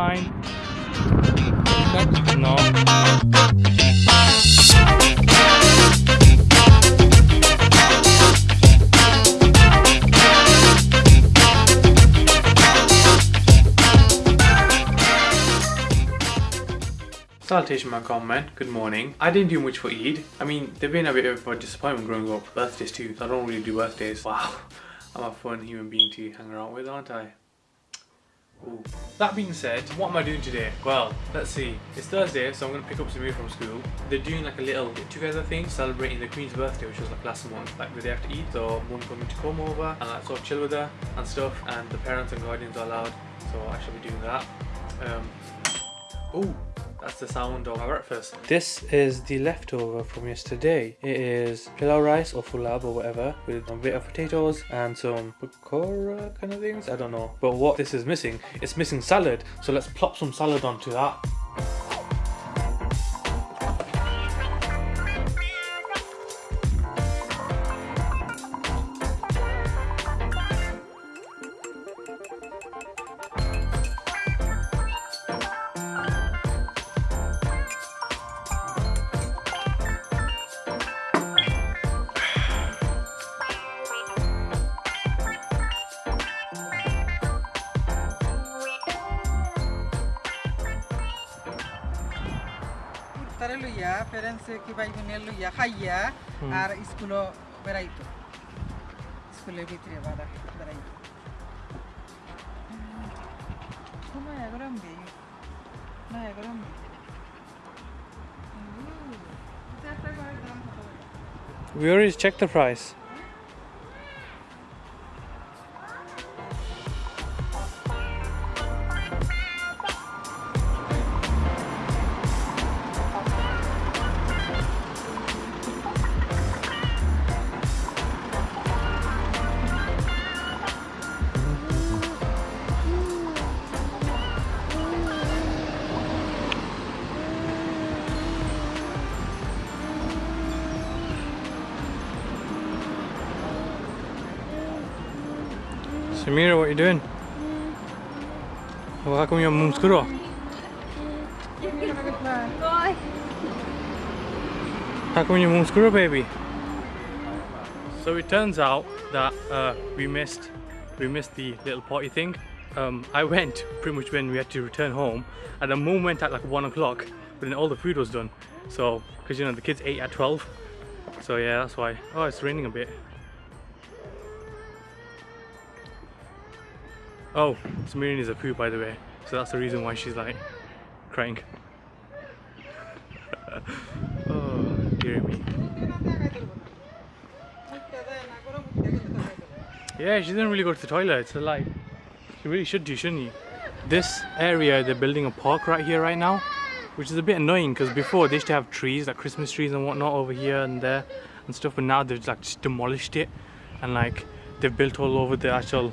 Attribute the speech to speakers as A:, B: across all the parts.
A: fine. No. Salutation my comment, good morning. I didn't do much for Eid. I mean, they've been a bit of a disappointment growing up. Birthdays too, I don't really do birthdays. Wow, I'm a fun human being to hang around with, aren't I? Ooh. That being said, what am I doing today? Well, let's see. It's Thursday, so I'm going to pick up Samir from school. They're doing like a little get-together thing, celebrating the Queen's birthday, which was like last month, like the day after Eid. So mum me to come over and like sort of chill with her and stuff, and the parents and guardians are allowed, so I shall be doing that. Um, oh, that's the sound of my breakfast. This is the leftover from yesterday. It is pilau rice or fulab or whatever with a bit of potatoes and some pakora kind of things. I don't know. But what this is missing, it's missing salad. So let's plop some salad onto that.
B: তারে লইয়া প্যারেন্টসে কি ভাই বোনে লইয়া খাইয়া আর স্কুলও বেড়াইতো স্কুলের ভিতরে বাদা বেড়াইতো নয়া গরম দি নয়া গরম দি
A: We already checked the price. Samira, what you doing? Well, how come your mum's good? How come your mum's good, baby? So it turns out that uh, we missed we missed the little party thing. Um, I went pretty much when we had to return home, and the mum went at like one o'clock, but then all the food was done. So, because you know the kids ate at twelve, so yeah, that's why. Oh, it's raining a bit. Oh, Samira is a poo by the way, so that's the reason why she's like crying. oh, dear me. Yeah, she didn't really go to the toilet, so like, she really should do, shouldn't you? This area, they're building a park right here right now, which is a bit annoying because before they used to have trees, like Christmas trees and whatnot over here and there and stuff, but now they've like just demolished it and like they've built all over the actual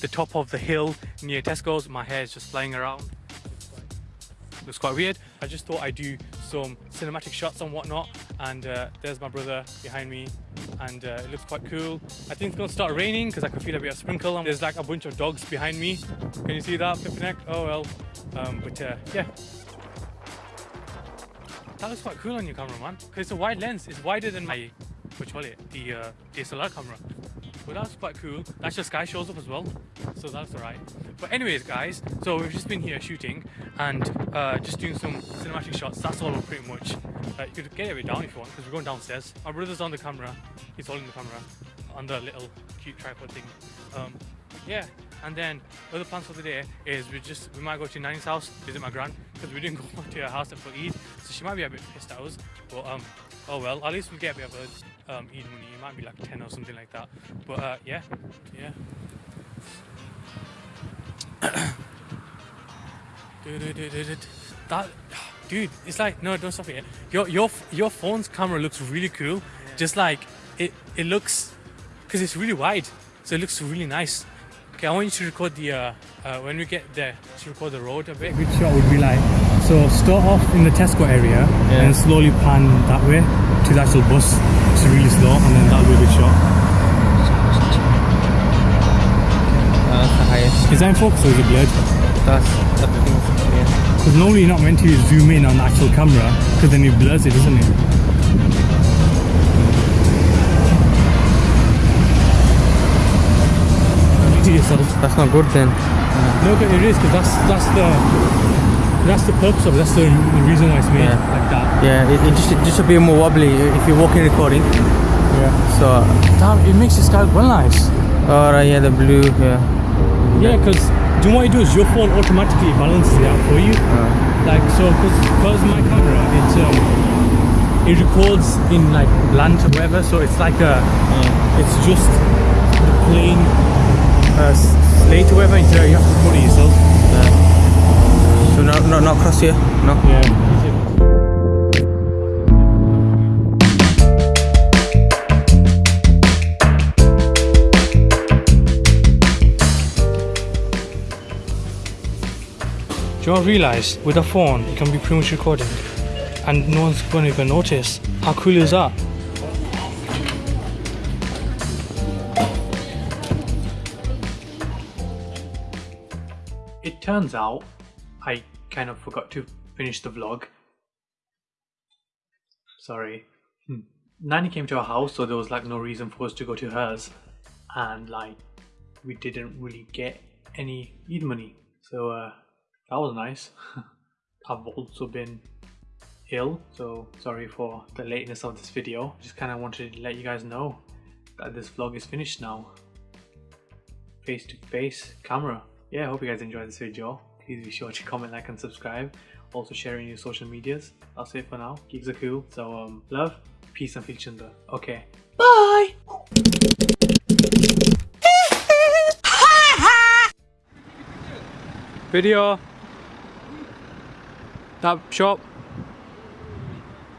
A: the top of the hill near Tesco's. My hair is just flying around. Looks quite weird. I just thought I'd do some cinematic shots and whatnot. And uh, there's my brother behind me and uh, it looks quite cool. I think it's gonna start raining because I can feel a bit of sprinkle. And there's like a bunch of dogs behind me. Can you see that, Pippineck? Oh well. Um, but uh, yeah. That looks quite cool on your camera, man. Because it's a wide lens. It's wider than my, which call it, the uh, DSLR camera. But that's quite cool. That's just sky shows up as well. So that's alright. But anyways, guys, so we've just been here shooting and uh, just doing some cinematic shots. That's all pretty much. Uh, you could get it down if you want because we're going downstairs. My brother's on the camera. He's holding the camera on the little cute tripod thing. Um, yeah, and then other plans for the day is we just we might go to Nanny's house, visit my gran because we didn't go to her house to for Eid, so she might be a bit pissed at us. But um, oh well, at least we'll get a bit of a um, Eid money. It might be like ten or something like that. But uh, yeah, yeah. that
C: dude, it's like no, don't stop it. Your your your phone's camera looks really cool. Just like it it looks because it's really wide, so it looks really nice. Okay, I want you to record the uh, uh, when we get there to record the road a bit. Good shot would be like so start off in the Tesco area and slowly pan that way to the actual bus. It's really slow, and then that'll be a good shot.
D: That's the highest.
C: Is that in focus or is it blurred?
D: That's, that's the thing. Yeah.
C: Because normally you're not meant to zoom in on the actual camera because then it blurs it, doesn't it?
D: That's not good then.
C: No, but it is because that's that's the that's the purpose of it. That's the, the reason why it's made
D: Yeah.
C: like that.
D: Yeah, it, it just it just a bit more wobbly if you're walking recording.
C: Yeah.
D: So,
C: Damn, it makes the sky well nice.
D: alright, yeah, the blue, yeah.
C: Yeah, because do you know what you do is your phone automatically balances it out for you. Like so, because my camera, it um, it records in like bland or whatever. So it's like a, it's just the plain uh, s- slate or whatever. You have to put it yourself.
D: So not not not cross here, no.
C: Yeah. Do you not realise with a phone it can be pretty much recording and no one's going to even notice? How cool is that? Turns out I kind of forgot to finish the vlog. Sorry. Hmm. Nanny came to our house, so there was like no reason for us to go to hers, and like we didn't really get any Eid money, so uh, that was nice. I've also been ill, so sorry for the lateness of this video. Just kind of wanted to let you guys know that this vlog is finished now. Face to face camera. Yeah, I hope you guys enjoyed this video. Please be sure to comment, like, and subscribe. Also share in your social medias. That's it for now. Geeks are cool. So um, love, peace, and filchunda. Okay. Bye. Video. That shop.